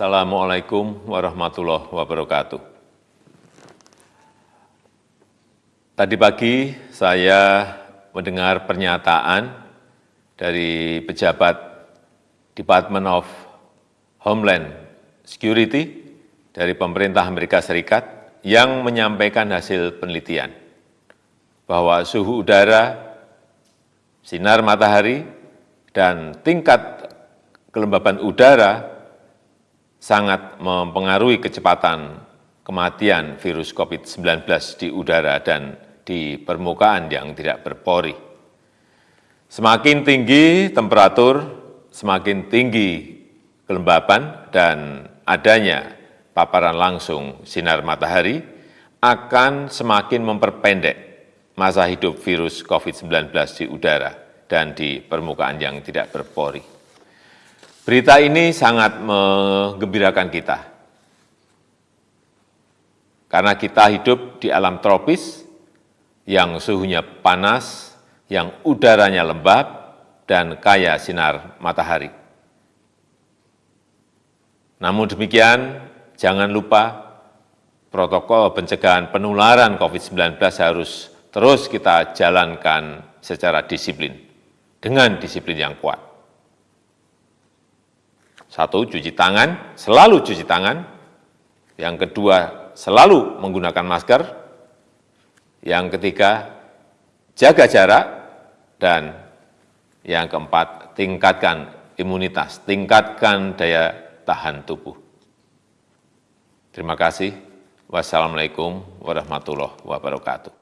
Assalamualaikum warahmatullahi wabarakatuh. Tadi pagi saya mendengar pernyataan dari pejabat Department of Homeland Security dari pemerintah Amerika Serikat yang menyampaikan hasil penelitian bahwa suhu udara, sinar matahari, dan tingkat kelembaban udara sangat mempengaruhi kecepatan kematian virus COVID-19 di udara dan di permukaan yang tidak berpori. Semakin tinggi temperatur, semakin tinggi kelembaban dan adanya paparan langsung sinar matahari akan semakin memperpendek masa hidup virus COVID-19 di udara dan di permukaan yang tidak berpori. Berita ini sangat menggembirakan kita, karena kita hidup di alam tropis yang suhunya panas, yang udaranya lembab, dan kaya sinar matahari. Namun demikian, jangan lupa protokol pencegahan penularan COVID-19 harus terus kita jalankan secara disiplin, dengan disiplin yang kuat. Satu, cuci tangan, selalu cuci tangan. Yang kedua, selalu menggunakan masker. Yang ketiga, jaga jarak. Dan yang keempat, tingkatkan imunitas, tingkatkan daya tahan tubuh. Terima kasih. Wassalamualaikum warahmatullahi wabarakatuh.